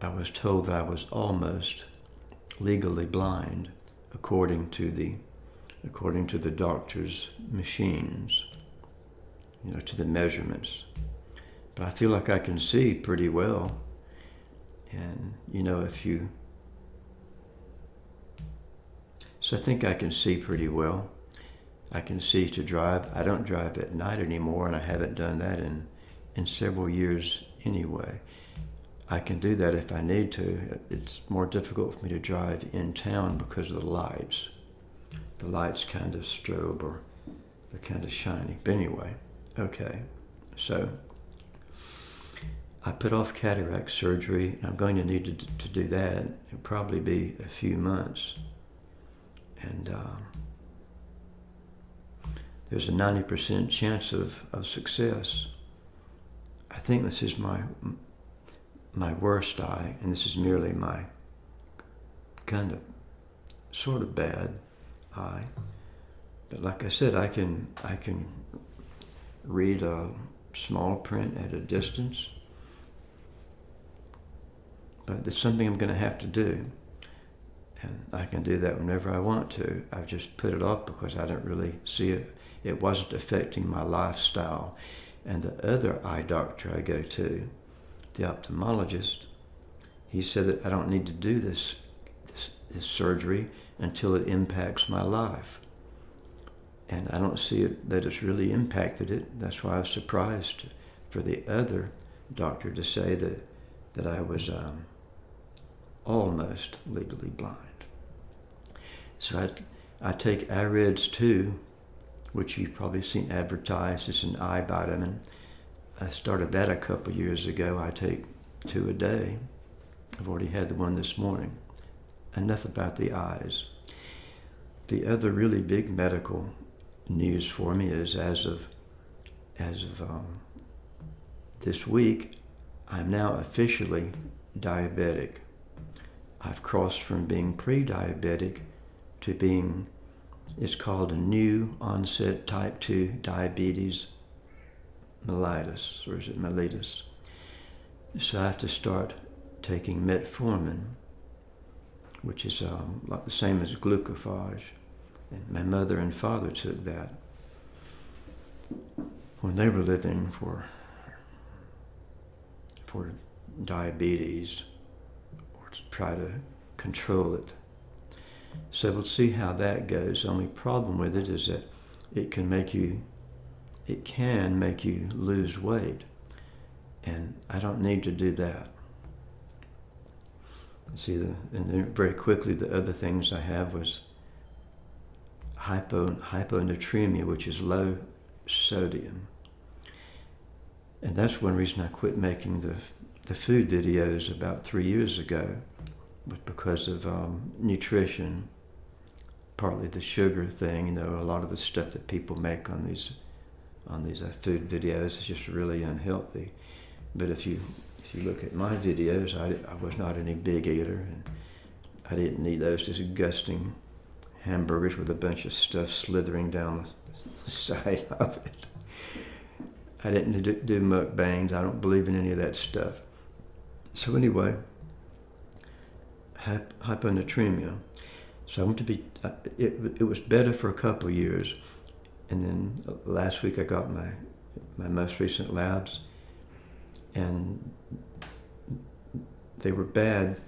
I was told that I was almost legally blind according to the according to the doctor's machines, you know, to the measurements. But I feel like I can see pretty well. And, you know, if you. So I think I can see pretty well. I can see to drive. I don't drive at night anymore, and I haven't done that in, in several years anyway. I can do that if I need to. It's more difficult for me to drive in town because of the lights. The lights kind of strobe or they're kind of shiny. But anyway, okay. So I put off cataract surgery, and I'm going to need to, to do that. It'll probably be a few months. And uh, there's a 90% chance of, of success. I think this is my my worst eye, and this is merely my kind of sort of bad eye. But like I said, I can I can read a small print at a distance. But it's something I'm going to have to do. And I can do that whenever I want to. I've just put it off because I don't really see it. It wasn't affecting my lifestyle. And the other eye doctor I go to, the ophthalmologist, he said that I don't need to do this, this, this surgery until it impacts my life. And I don't see it, that it's really impacted it. That's why I was surprised for the other doctor to say that, that I was um, almost legally blind. So I, I take AREDS 2, which you've probably seen advertised It's an eye vitamin. I started that a couple years ago. I take two a day. I've already had the one this morning. Enough about the eyes. The other really big medical news for me is as of as of um, this week, I'm now officially diabetic. I've crossed from being pre-diabetic to being, it's called a new onset type 2 diabetes mellitus, or is it mellitus? So I have to start taking metformin, which is um, like the same as glucophage. And my mother and father took that when they were living for for diabetes or to try to control it. So we'll see how that goes. The only problem with it is that it can make you it can make you lose weight. And I don't need to do that. See, the, and then very quickly, the other things I have was hypo, hyponatremia, which is low sodium. And that's one reason I quit making the, the food videos about three years ago, was because of um, nutrition, partly the sugar thing. You know, a lot of the stuff that people make on these on these uh, food videos is just really unhealthy. But if you if you look at my videos, I, I was not any big eater, and I didn't eat those disgusting hamburgers with a bunch of stuff slithering down the side of it. I didn't do, do mukbangs. I don't believe in any of that stuff. So anyway, hyponatremia. So I went to be. Uh, it, it was better for a couple years, and then last week I got my my most recent labs, and they were bad.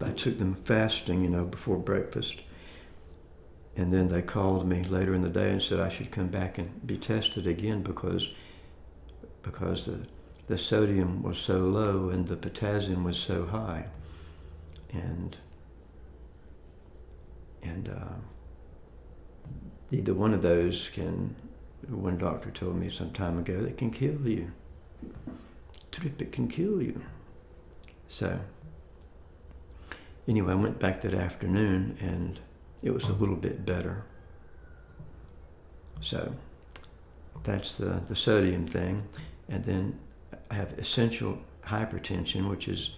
I took them fasting, you know, before breakfast. And then they called me later in the day and said I should come back and be tested again because because the, the sodium was so low and the potassium was so high. And and uh, either one of those can, one doctor told me some time ago, that can kill you. Trip, it can kill you. So, anyway, I went back that afternoon and it was a little bit better. So, that's the, the sodium thing. And then I have essential hypertension, which is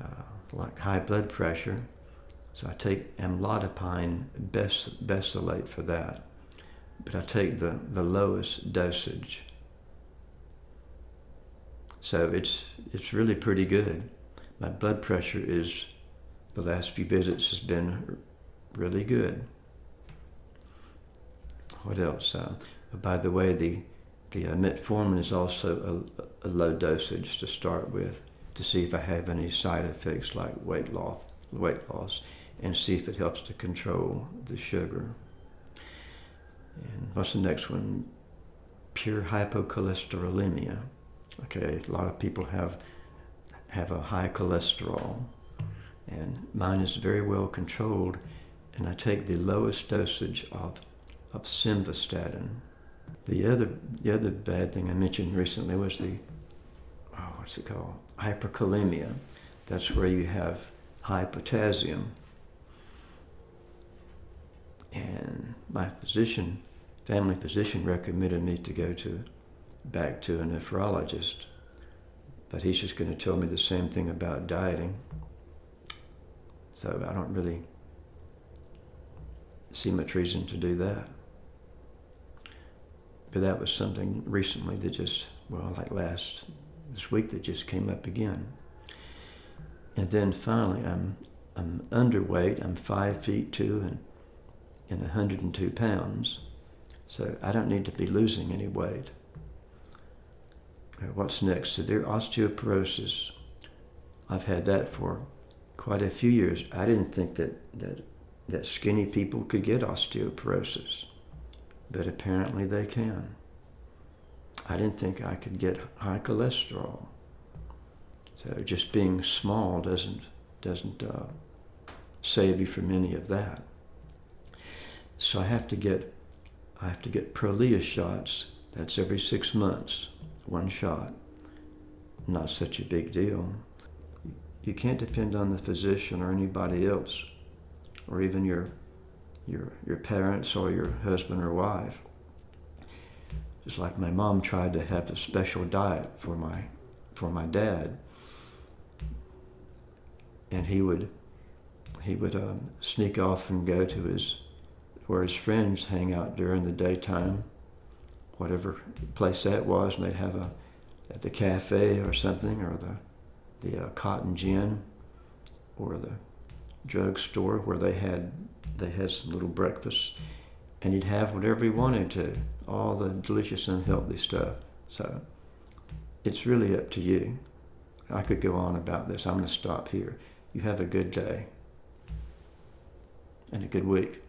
uh, like high blood pressure. So I take amlodipine bes- besylate for that, but I take the, the lowest dosage. So it's, it's really pretty good. my blood pressure is, the last few visits has been really good. What else? Uh, by the way, the the uh, metformin is also a, a, low dosage to start with to see if I have any side effects like weight loss, weight loss, and see if it helps to control the sugar. And what's the next one? Pure hypocholesterolemia. Okay, a lot of people have have a high cholesterol, and mine is very well controlled, and I take the lowest dosage of of simvastatin. The other the other bad thing I mentioned recently was the oh, what's it called hyperkalemia. That's where you have high potassium. And my physician, family physician, recommended me to go to back to a nephrologist. But he's just going to tell me the same thing about dieting. So I don't really see much reason to do that. But that was something recently that just, well, like last, this week that just came up again. And then finally, I'm, I'm underweight. I'm five feet two and, and 102 pounds. So I don't need to be losing any weight. What's next? Severe osteoporosis. I've had that for quite a few years. I didn't think that, that, that skinny people could get osteoporosis but apparently they can. I didn't think I could get high cholesterol. So just being small doesn't doesn't uh, save you from any of that. So I have to get I have to get Prolia shots. That's every six months, one shot. Not such a big deal. You can't depend on the physician or anybody else, or even your your, your parents or your husband or wife. Just like my mom tried to have a special diet for my, for my dad. And he would, he would um, sneak off and go to his, where his friends hang out during the daytime, whatever place that was, and they'd have a, at the cafe or something, or the, the uh, cotton gin, or the drugstore where they had they had some little breakfast, and he'd have whatever he wanted to, all the delicious unhealthy stuff. So it's really up to you. I could go on about this. I'm going to stop here. You have a good day and a good week.